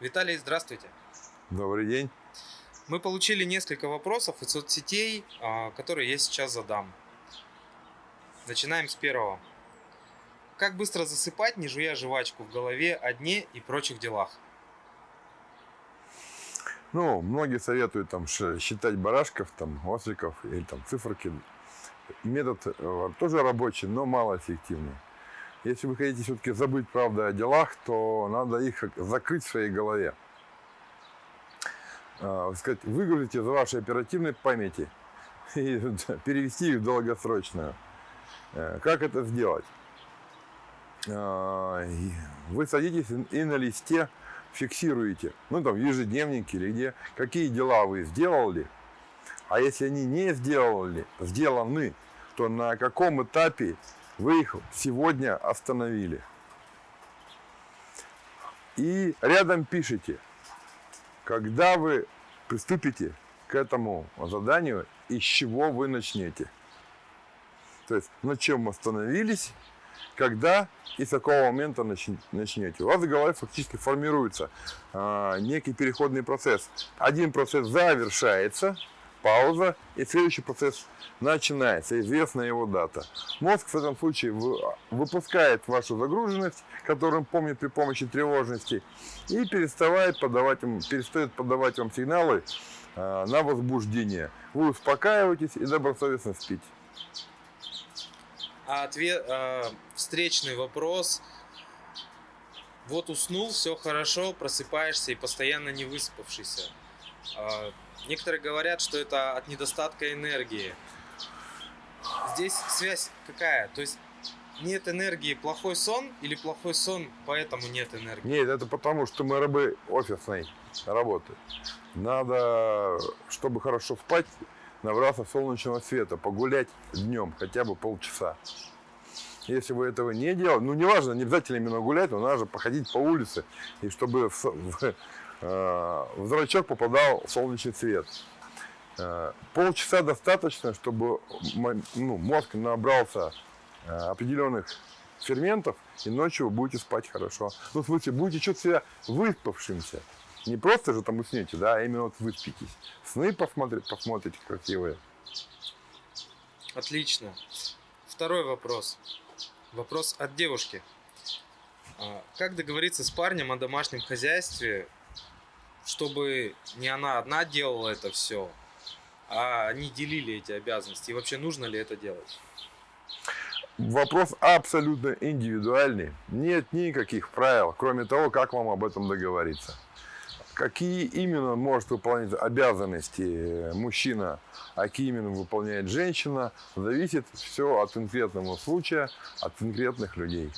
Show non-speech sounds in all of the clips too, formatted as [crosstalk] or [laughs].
Виталий, здравствуйте. Добрый день. Мы получили несколько вопросов из соцсетей, а, которые я сейчас задам. Начинаем с первого. Как быстро засыпать, не жуя жвачку в голове о дне и прочих делах? Ну, многие советуют там считать барашков, там, осликов или там циферки. Метод э, тоже рабочий, но малоэффективный. Если вы хотите все-таки забыть правду о делах, то надо их закрыть в своей голове. А, сказать, выгрузить из вашей оперативной памяти [laughs] и перевести их в долгосрочную. Э, как это сделать? А, вы садитесь и на листе фиксируете, ну там в ежедневнике или где, какие дела вы сделали, а если они не сделали, сделаны, то на каком этапе вы их сегодня остановили. И рядом пишите, когда вы приступите к этому заданию и с чего вы начнете. То есть на чем остановились, когда и с какого момента начнете. У вас в голове фактически формируется э, некий переходный процесс. Один процесс завершается, пауза, и следующий процесс начинается, известна его дата. Мозг в этом случае выпускает вашу загруженность, которую он помнит при помощи тревожности, и перестает подавать вам, перестает подавать вам сигналы э, на возбуждение. Вы успокаиваетесь и добросовестно спите. А ответ, э, встречный вопрос. Вот уснул, все хорошо, просыпаешься и постоянно не выспавшийся. Э, Некоторые говорят, что это от недостатка энергии. Здесь связь какая? То есть нет энергии, плохой сон или плохой сон, поэтому нет энергии? Нет, это потому, что мы рабы офисной работы. Надо, чтобы хорошо спать, набраться солнечного света, погулять днем хотя бы полчаса. Если вы этого не делаете, ну неважно, не обязательно именно гулять, но надо же походить по улице, и чтобы в, в, в зрачок попадал солнечный свет. Э, полчаса достаточно, чтобы ну, мозг набрался э, определенных ферментов, и ночью вы будете спать хорошо. Ну, в смысле, будете чувствовать себя выспавшимся. Не просто же там уснете, да, а именно вот выспитесь. Сны посмотреть, посмотрите красивые. Отлично. Второй вопрос. Вопрос от девушки. А, как договориться с парнем о домашнем хозяйстве, чтобы не она одна делала это все, а они делили эти обязанности. И вообще нужно ли это делать? Вопрос абсолютно индивидуальный. Нет никаких правил, кроме того, как вам об этом договориться. Какие именно может выполнять обязанности мужчина, а какие именно выполняет женщина, зависит все от конкретного случая, от конкретных людей.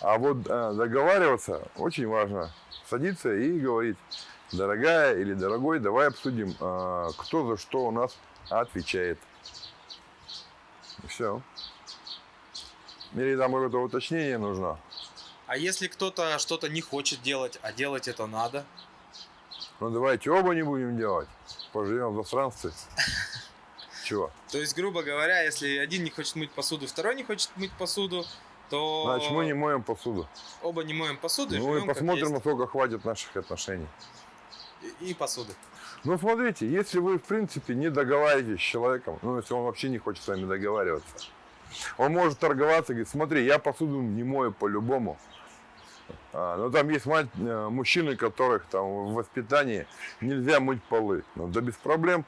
А вот э, договариваться очень важно садиться и говорить, дорогая или дорогой, давай обсудим, а, кто за что у нас отвечает. И все. Или там какое-то уточнение нужно. А если кто-то что-то не хочет делать, а делать это надо? Ну давайте оба не будем делать. Поживем в пространстве. [laughs] Чего? То есть, грубо говоря, если один не хочет мыть посуду, второй не хочет мыть посуду, то... Значит, мы не моем посуду. Оба не моем посуду. Ну и посмотрим, насколько хватит наших отношений. И, и посуды. Ну, смотрите, если вы, в принципе, не договариваетесь с человеком, ну, если он вообще не хочет с вами договариваться, он может торговаться и говорит, смотри, я посуду не мою по-любому. А, но там есть мать, э, мужчины, которых там в воспитании нельзя мыть полы. Ну, да без проблем.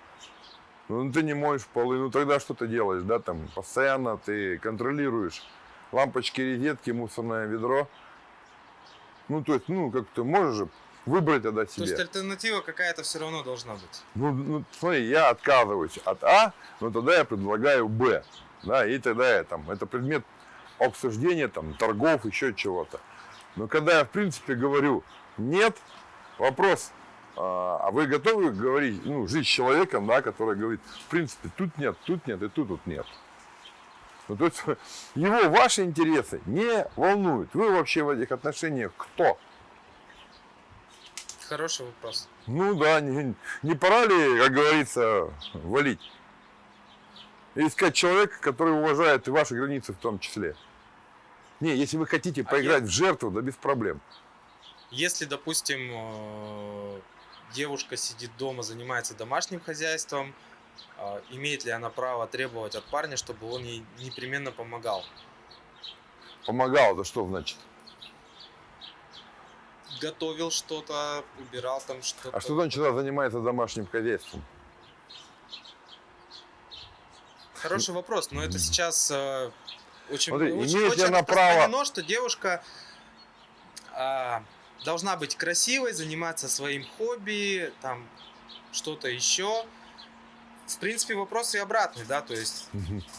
Ну, ты не моешь полы, ну тогда что ты делаешь, да, там постоянно ты контролируешь лампочки, розетки, мусорное ведро. Ну, то есть, ну, как ты можешь выбрать тогда себе. То есть альтернатива какая-то все равно должна быть. Ну, ну, смотри, я отказываюсь от А, но тогда я предлагаю Б. Да, и тогда я там, это предмет обсуждения, там, торгов, еще чего-то. Но когда я, в принципе, говорю нет, вопрос, а, а вы готовы говорить, ну, жить с человеком, да, который говорит, в принципе, тут нет, тут нет и тут, тут нет. Ну, то есть [laughs] его ваши интересы не волнуют. Вы вообще в этих отношениях кто? Хороший вопрос. Ну да, не, не пора ли, как говорится, валить? искать человека, который уважает и ваши границы в том числе. Не, если вы хотите поиграть я... в жертву, да без проблем. Если, допустим, э, девушка сидит дома, занимается домашним хозяйством, а, имеет ли она право требовать от парня, чтобы он ей непременно помогал? Помогал, это что значит? Готовил что-то, убирал там что-то. А что значит, она занимается домашним хозяйством? Хороший вопрос, но это сейчас э, очень, Смотри, очень, имеет ли очень она право- что девушка а, должна быть красивой, заниматься своим хобби, там что-то еще. В принципе, вопрос и обратный, да, то есть,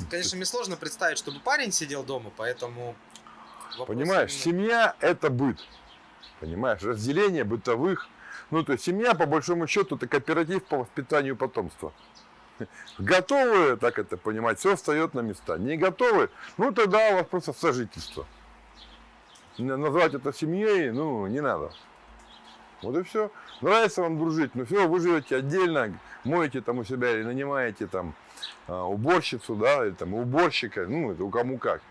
конечно, мне сложно представить, чтобы парень сидел дома, поэтому... Понимаешь, именно- семья это быт. Понимаешь, разделение бытовых. Ну, то есть семья, по большому счету, это кооператив по воспитанию потомства. Готовы, так это понимать, все встает на места. Не готовы, ну тогда у вас просто сожительство. Назвать это семьей, ну, не надо. Вот и все. Нравится вам дружить, ну все, вы живете отдельно, моете там у себя или нанимаете там а, уборщицу, да, или там уборщика, ну, это у кому как.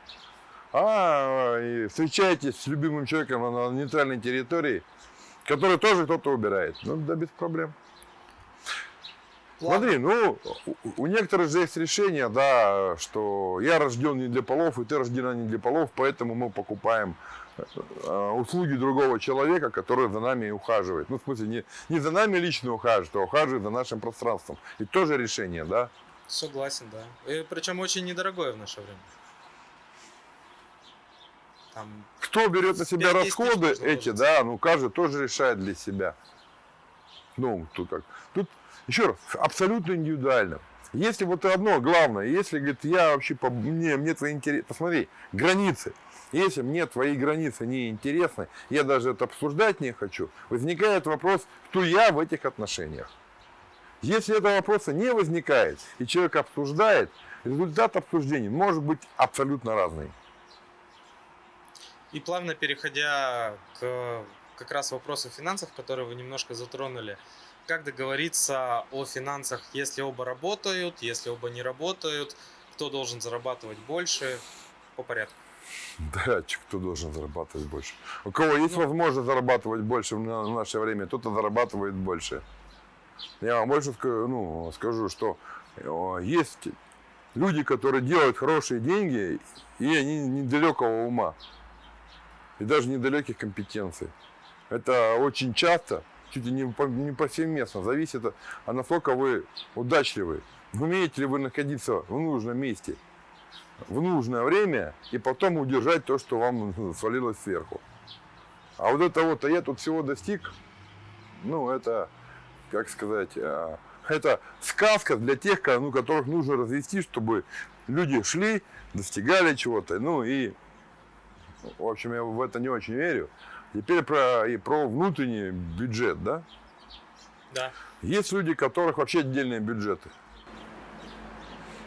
А встречаетесь с любимым человеком на нейтральной территории, который тоже кто-то убирает. Ну, да, без проблем. Ладно. Смотри, ну, у, некоторых же есть решение, да, что я рожден не для полов, и ты рождена не для полов, поэтому мы покупаем э, услуги другого человека, который за нами ухаживает. Ну, в смысле, не, не за нами лично ухаживает, а ухаживает за нашим пространством. И тоже решение, да. Согласен, да. И причем очень недорогое в наше время. Там Кто берет на себя 5-10 тысяч расходы эти, да, ну каждый тоже решает для себя. Ну, тут как. Тут еще раз, абсолютно индивидуально. Если вот одно главное, если, говорит, я вообще, по, мне, мне твои интересы, посмотри, границы. Если мне твои границы не интересны, я даже это обсуждать не хочу, возникает вопрос, кто я в этих отношениях. Если этого вопроса не возникает, и человек обсуждает, результат обсуждения может быть абсолютно разный. И плавно переходя к как раз вопросу финансов, которые вы немножко затронули, как договориться о финансах, если оба работают, если оба не работают, кто должен зарабатывать больше, по порядку. Да, кто должен зарабатывать больше? У кого есть Ну. возможность зарабатывать больше в на- в наше время, тот и зарабатывает больше. Я вам больше ну, скажу, что э, есть люди, которые делают хорошие деньги, и они недалекого ума, и даже недалеких компетенций. Это очень часто, чуть ли не, по- не повсеместно, зависит от, а насколько вы удачливы. Умеете ли вы находиться в нужном месте в нужное время и потом удержать то, что вам [laughs] свалилось сверху. А вот это вот, а я тут всего достиг, ну, это, как сказать, а, это сказка для тех, ну, которых нужно развести, чтобы люди шли, достигали чего-то, ну, и, в общем, я в это не очень верю. Теперь про, и про внутренний бюджет, да? Да. Есть люди, у которых вообще отдельные бюджеты.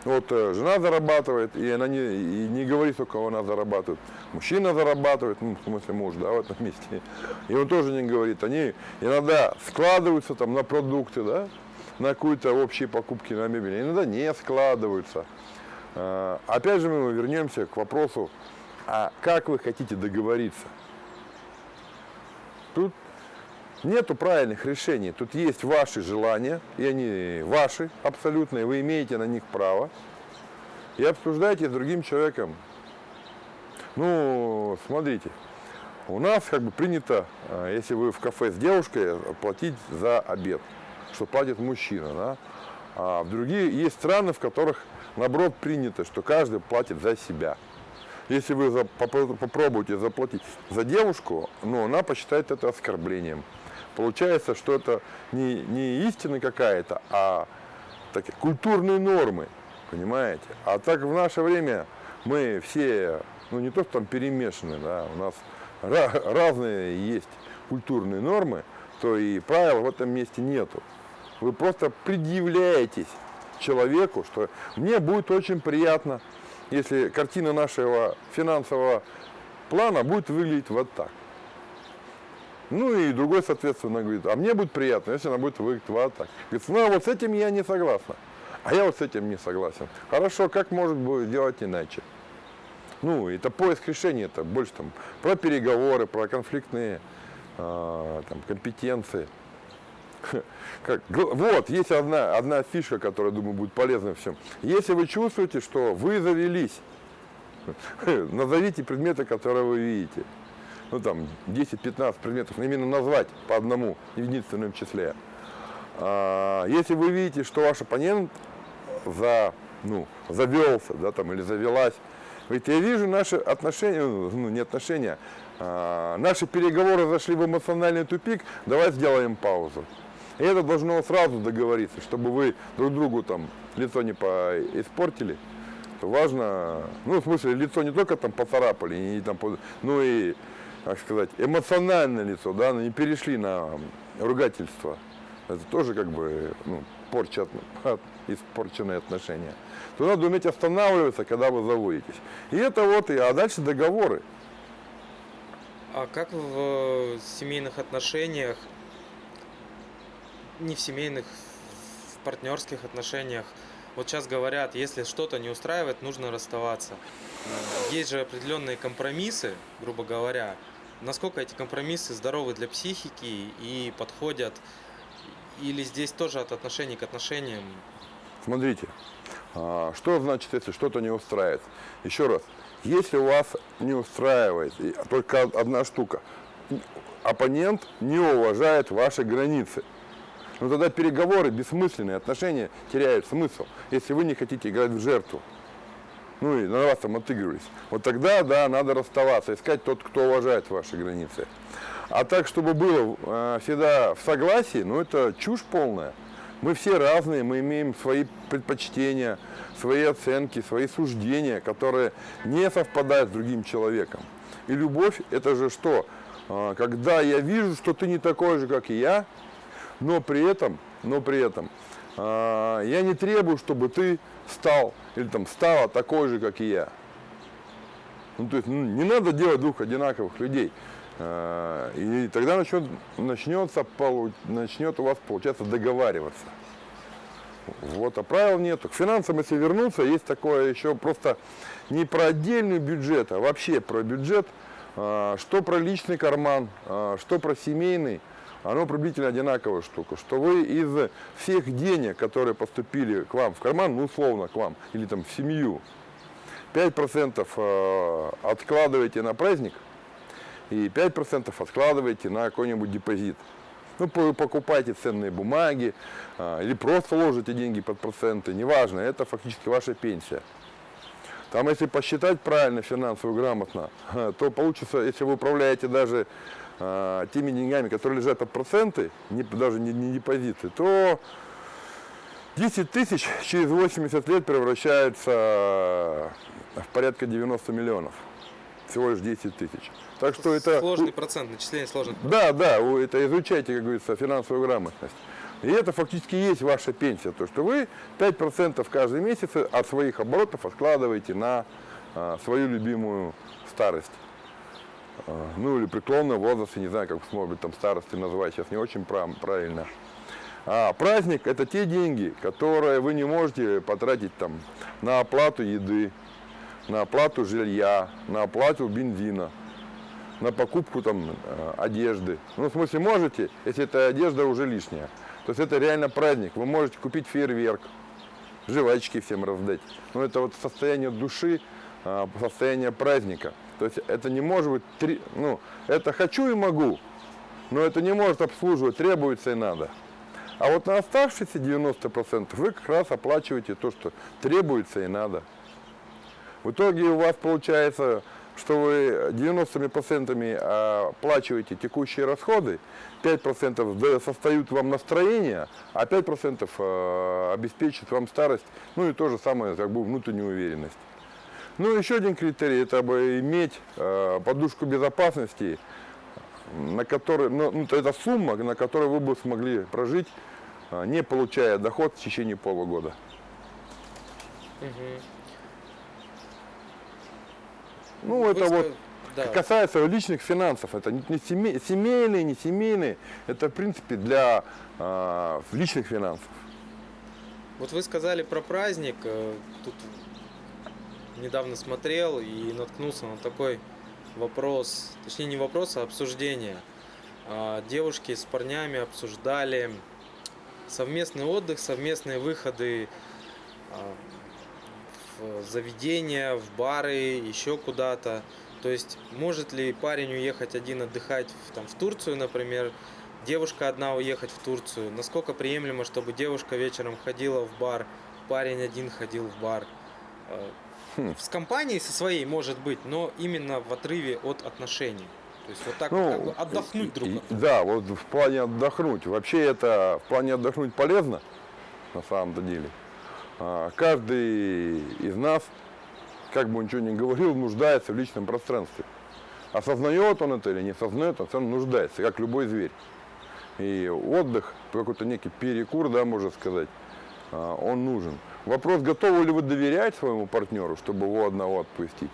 Вот э, жена зарабатывает, и она не, и не говорит, сколько она зарабатывает. Мужчина зарабатывает, ну, в смысле муж, да, в этом месте. И он тоже не говорит. Они иногда складываются там на продукты, да, на какие-то общие покупки на мебель. Иногда не складываются. А, Опять же мы вернемся к вопросу, а как вы хотите договориться? Тут Нету правильных решений. Тут есть ваши желания, и они ваши абсолютно, и вы имеете на них право. И обсуждайте с другим человеком. Ну, смотрите, у нас как бы принято, а, если вы в кафе с девушкой, платить за обед, что платит мужчина, да? А в другие есть страны, в которых наоборот принято, что каждый платит за себя. Если вы попробуете заплатить за девушку, ну, она посчитает это оскорблением. Получается, что это не, не истина какая-то, а такие культурные нормы, понимаете? А так в наше время мы все, ну не то, что там перемешаны, да, у нас ра- разные есть культурные нормы, то и правил в этом месте нету. Вы просто предъявляетесь человеку, что мне будет очень приятно, если картина нашего финансового плана будет выглядеть вот так. Ну и другой, соответственно, говорит, а мне будет приятно, если она будет выглядеть вот так. Говорит, ну а вот с этим я не согласна. А я вот с этим не согласен. Хорошо, как может быть делать иначе? Ну, это поиск решения, это больше там про переговоры, про конфликтные а, там, компетенции. [laughs] Как, вот, есть одна, одна фишка, которая, думаю, будет полезна всем. Если вы чувствуете, что вы завелись, [laughs] назовите предметы, которые вы видите. Ну, там, 10-15 предметов, именно назвать по одному, в единственном числе. А, если вы видите, что ваш оппонент за, ну, завелся, да, там, или завелась, ведь я вижу наши отношения, ну, не отношения, а, наши переговоры зашли в эмоциональный тупик, давай сделаем паузу. И это должно сразу договориться, чтобы вы друг другу там лицо не испортили. Важно, ну, в смысле, лицо не только там поцарапали, не, там, ну и, как сказать, эмоциональное лицо, да, не перешли на ругательство. Это тоже как бы, ну, порча, испорченные отношения. То надо уметь останавливаться, когда вы заводитесь. И это вот, и, а дальше договоры. А как в семейных отношениях не в семейных, в партнерских отношениях. Вот сейчас говорят, если что-то не устраивает, нужно расставаться. Есть же определенные компромиссы, грубо говоря. Насколько эти компромиссы здоровы для психики и подходят, или здесь тоже от отношений к отношениям? Смотрите, а, что значит, если что-то не устраивает? Еще раз, если у вас не устраивает только одна штука, оппонент не уважает ваши границы – но ну, тогда переговоры бессмысленные, отношения теряют смысл, если вы не хотите играть в жертву. Ну и на вас там отыгрывались. Вот тогда, да, надо расставаться, искать тот, кто уважает ваши границы. А так, чтобы было э, всегда в согласии, ну это чушь полная. Мы все разные, мы имеем свои предпочтения, свои оценки, свои суждения, которые не совпадают с другим человеком. И любовь это же что? Э, когда я вижу, что ты не такой же, как и я, но при этом, но при этом э, я не требую, чтобы ты стал или там стала такой же, как и я. Ну, то есть ну, не надо делать двух одинаковых людей. Э, и тогда начнет, начнется, начнет у вас получаться договариваться. Вот, а правил нету. К финансам, если вернуться, есть такое еще просто не про отдельный бюджет, а вообще про бюджет, э, что про личный карман, что про семейный оно приблизительно одинаковая штука, что вы из всех денег, которые поступили к вам в карман, ну условно к вам, или там в семью, 5% э, откладываете на праздник и 5% откладываете на какой-нибудь депозит. Ну, покупайте ценные бумаги э, или просто ложите деньги под проценты, неважно, это фактически ваша пенсия. Там, если посчитать правильно, финансово грамотно, [laughs] то получится, если вы управляете даже э, теми деньгами, которые лежат под проценты, не, даже не, не депозиты, то 10 тысяч через 80 лет превращается в порядка 90 миллионов. Всего лишь 10 тысяч. Так что это... Сложный процент, начисление сложных Да, да, это изучайте, как говорится, финансовую грамотность. И это фактически есть ваша пенсия, то что вы 5% каждый месяц от своих оборотов откладываете на а, свою любимую старость. А, ну или преклонный возраст, не знаю, как может там старости называть, сейчас не очень правильно. А праздник это те деньги, которые вы не можете потратить там на оплату еды, на оплату жилья, на оплату бензина, на покупку там а, одежды. Ну, в смысле, можете, если эта одежда уже лишняя. То есть это реально праздник. Вы можете купить фейерверк, жвачки всем раздать. Но это вот состояние души, а, состояние праздника. То есть это не может быть, три, ну, это хочу и могу, но это не может обслуживать, требуется и надо. А вот на оставшиеся 90% вы как раз оплачиваете то, что требуется и надо. В итоге у вас получается, что вы 90% оплачиваете текущие расходы, 5% создают вам настроение, а 5% э, обеспечит вам старость, ну и то же самое, как бы внутреннюю уверенность. Ну, еще один критерий, это бы иметь э, подушку безопасности, на которой, ну, ну, это сумма, на которой вы бы смогли прожить, не получая доход в течение полугода. Угу. Ну, вы это вот да. касается личных финансов. Это не семей, семейные, не семейные. Это, в принципе, для э, личных финансов. Вот вы сказали про праздник. Э, тут недавно смотрел и наткнулся на такой вопрос, точнее не вопрос, а обсуждение. а, девушки с парнями обсуждали совместный отдых, совместные выходы а, в заведения, в бары, еще куда-то. То есть может ли парень уехать один отдыхать в, там, в Турцию, например, девушка одна уехать в Турцию? Насколько приемлемо, чтобы девушка вечером ходила в бар, парень один ходил в бар? А, Хм. С компанией со своей может быть, но именно в отрыве от отношений. То есть вот так Ну, как бы отдохнуть друг от друга. Да, вот в плане отдохнуть. Вообще это в плане отдохнуть полезно, на самом-то деле. А, Каждый из нас, как бы он ничего не говорил, нуждается в личном пространстве. Осознает он это или не осознает, он все равно нуждается, как любой зверь. И отдых, какой-то некий перекур, да, можно сказать, а, он нужен. Вопрос, готовы ли вы доверять своему партнеру, чтобы его одного отпустить?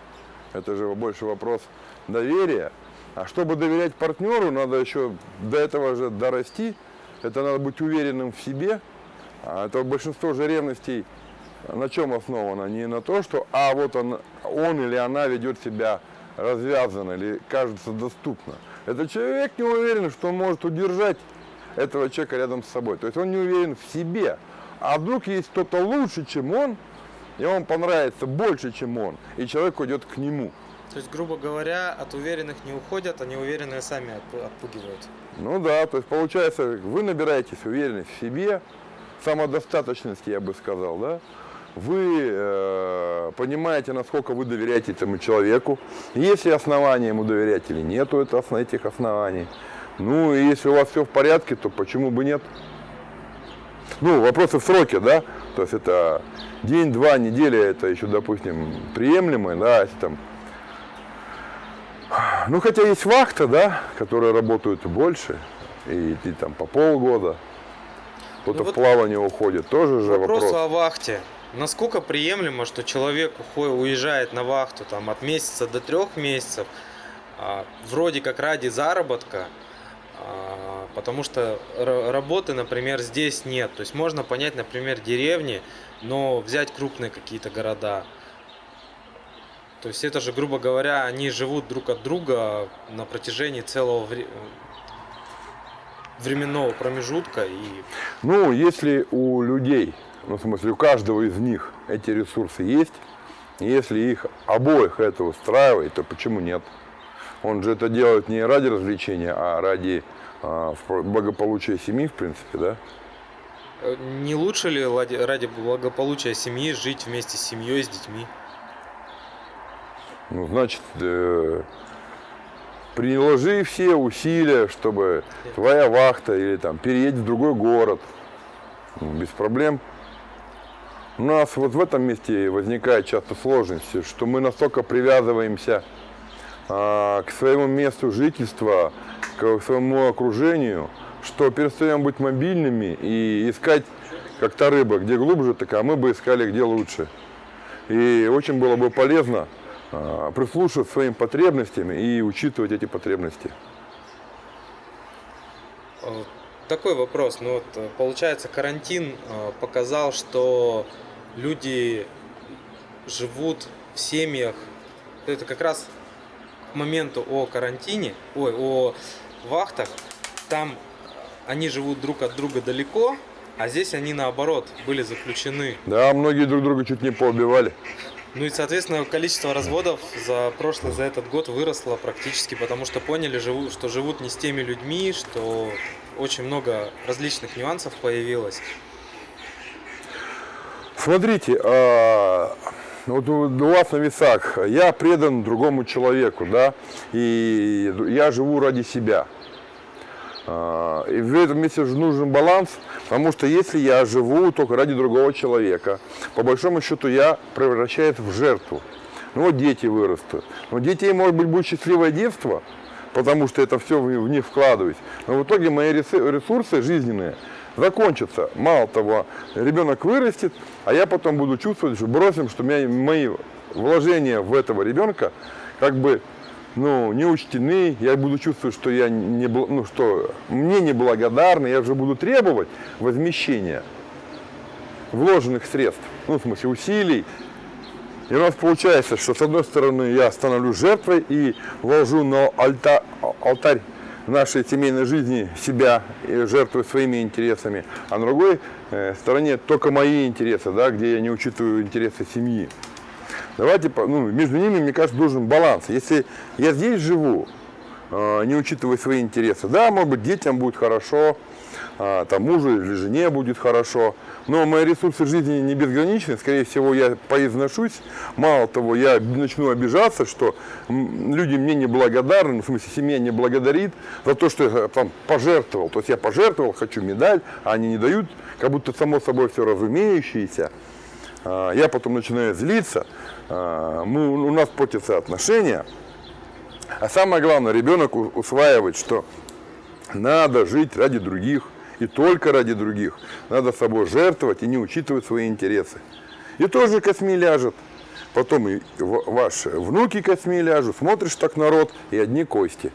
Это же больше вопрос доверия. А чтобы доверять партнеру, надо еще до этого же дорасти. Это надо быть уверенным в себе. А это большинство же ревностей на чем основано? Не на то, что а вот он, он или она ведет себя развязанно или кажется доступно. Это человек не уверен, что он может удержать этого человека рядом с собой. То есть он не уверен в себе. А вдруг есть кто-то лучше, чем он, и он понравится больше, чем он, и человек уйдет к нему. То есть, грубо говоря, от уверенных не уходят, а неуверенные сами отпу- отпугивают. Ну да, то есть получается, вы набираетесь уверенность в себе, самодостаточности, я бы сказал, да. Вы э, понимаете, насколько вы доверяете этому человеку. Есть ли основания ему доверять или нету этих оснований. Ну и если у вас все в порядке, то почему бы нет? Ну, вопросы в сроке, да? То есть это день, два, неделя, это еще, допустим, приемлемо, да, если там ну, хотя есть вахта, да, которые работают больше, и, и там по полгода. Кто-то Ну в вот плавание уходит, тоже же Вопрос вопрос. о вахте. Насколько приемлемо, что человек ухо- уезжает на вахту там, от месяца до трех месяцев, а, вроде как ради заработка, а, потому что ра- работы, например, здесь нет. То есть можно понять, например, деревни, но взять крупные какие-то города. То есть это же, грубо говоря, они живут друг от друга на протяжении целого вре- временного промежутка и Ну, если у людей, ну, в смысле, у каждого из них эти ресурсы есть, если их обоих это устраивает, то почему нет? Он же это делает не ради развлечения, а ради в- благополучия семьи, в принципе, да? Э, Не лучше ли ради, ради благополучия семьи жить вместе с семьей, с детьми? Ну, значит, э, приложи все усилия, чтобы твоя вахта или там переедь в другой город. Ну, Без проблем. У нас вот в этом месте возникает часто сложности, что мы настолько привязываемся а, к своему месту жительства, к своему окружению, что перестаем быть мобильными и искать, как та рыба, где глубже, так а мы бы искали, где лучше. И очень было бы полезно прислушиваться к своим потребностям и учитывать эти потребности. Э, Такой вопрос. Ну вот, э, получается, карантин э, показал, что люди живут в семьях. Это как раз к моменту о карантине, ой, о вахтах. Там они живут друг от друга далеко, а здесь они наоборот были заключены. Да, многие друг друга чуть не поубивали. Ну и, соответственно, количество разводов за прошлый, за этот год выросло практически, потому что поняли, что живут не с теми людьми, что очень много различных нюансов появилось. Смотрите, а, вот у вас на весах я предан другому человеку, да, и я живу ради себя. А, И в этом месте же нужен баланс, потому что если я живу только ради другого человека, по большому счету я превращаюсь в жертву. Ну вот дети вырастут. Но детей, может быть, будет счастливое детство, потому что это все в них вкладываюсь. Но в итоге мои ресу- ресурсы жизненные закончатся. Мало того, ребенок вырастет, а я потом буду чувствовать, что бросим, что мои вложения в этого ребенка как бы ну, не учтены, я буду чувствовать, что я не, бл- ну, что мне неблагодарны, я уже буду требовать возмещения вложенных средств, ну, в смысле усилий. И у нас получается, что с одной стороны я становлюсь жертвой и ложу на альта- алтарь нашей семейной жизни себя и жертвую своими интересами, а на другой э, стороне только мои интересы, да, где я не учитываю интересы семьи. Давайте, ну, между ними, мне кажется, должен баланс. Если я здесь живу, э, не учитывая свои интересы, да, может быть, детям будет хорошо, а, там мужу или жене будет хорошо, но мои ресурсы жизни не безграничны, скорее всего, я поизношусь, мало того, я начну обижаться, что люди мне не благодарны, ну, в смысле, семья не благодарит за то, что я там пожертвовал, то есть я пожертвовал, хочу медаль, а они не дают, как будто само собой все разумеющееся, а, я потом начинаю злиться, а, мы, у нас портятся отношения, а самое главное, ребенок усваивает, что надо жить ради других и только ради других. Надо собой жертвовать и не учитывать свои интересы. И тоже косми ляжет. Потом и ваши внуки косми ляжут. Смотришь так народ и одни кости.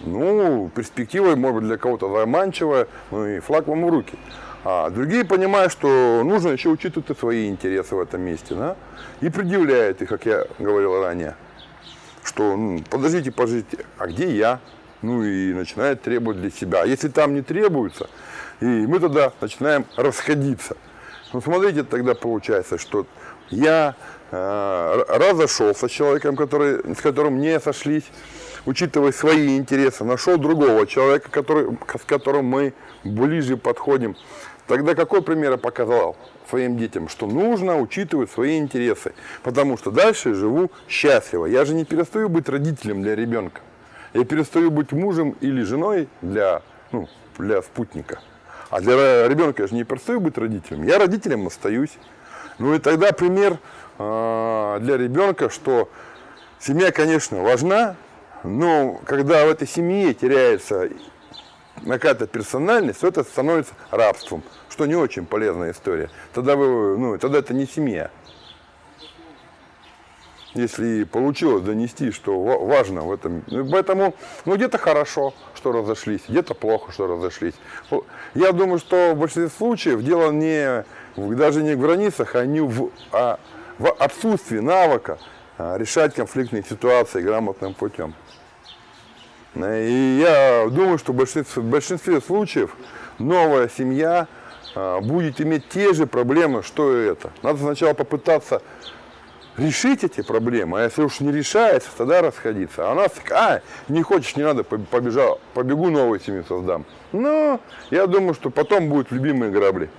Ну, перспектива, может быть, для кого-то заманчивая, ну и флаг вам в руки. А другие понимают, что нужно еще учитывать свои интересы в этом месте, да? И предъявляют их, как я говорил ранее что ну, подождите, подождите, а где я? Ну и начинает требовать для себя. А если там не требуется, и мы тогда начинаем расходиться. Ну смотрите, тогда получается, что я э, разошелся с человеком, который, с которым не сошлись, учитывая свои интересы, нашел другого человека, который, с которым мы ближе подходим. Тогда какой пример я показал своим детям? Что нужно учитывать свои интересы. Потому что дальше живу счастливо. Я же не перестаю быть родителем для ребенка. Я перестаю быть мужем или женой для, ну, для спутника. А для ребенка я же не перестаю быть родителем. Я родителем остаюсь. Ну и тогда пример э, для ребенка, что семья, конечно, важна, но когда в этой семье теряется какая-то персональность, то это становится рабством, что не очень полезная история. Тогда, вы, ну, тогда это не семья. Если получилось донести, что ва- важно в этом. Ну, Поэтому, ну, где-то хорошо, что разошлись, где-то плохо, что разошлись. Я думаю, что в большинстве случаев дело не, даже не в границах, а, не в, а в отсутствии навыка а, решать конфликтные ситуации грамотным путем. И я думаю, что в большинстве, в большинстве случаев новая семья а, будет иметь те же проблемы, что и это. Надо сначала попытаться решить эти проблемы, а если уж не решается, тогда расходиться. А у нас, а, не хочешь, не надо, поб- побежал, побегу новую семью создам. Но я думаю, что потом будут любимые грабли.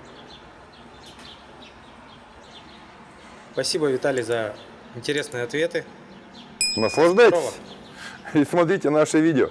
Спасибо, Виталий, за интересные ответы. Наслаждайтесь. [laughs] и смотрите наши видео.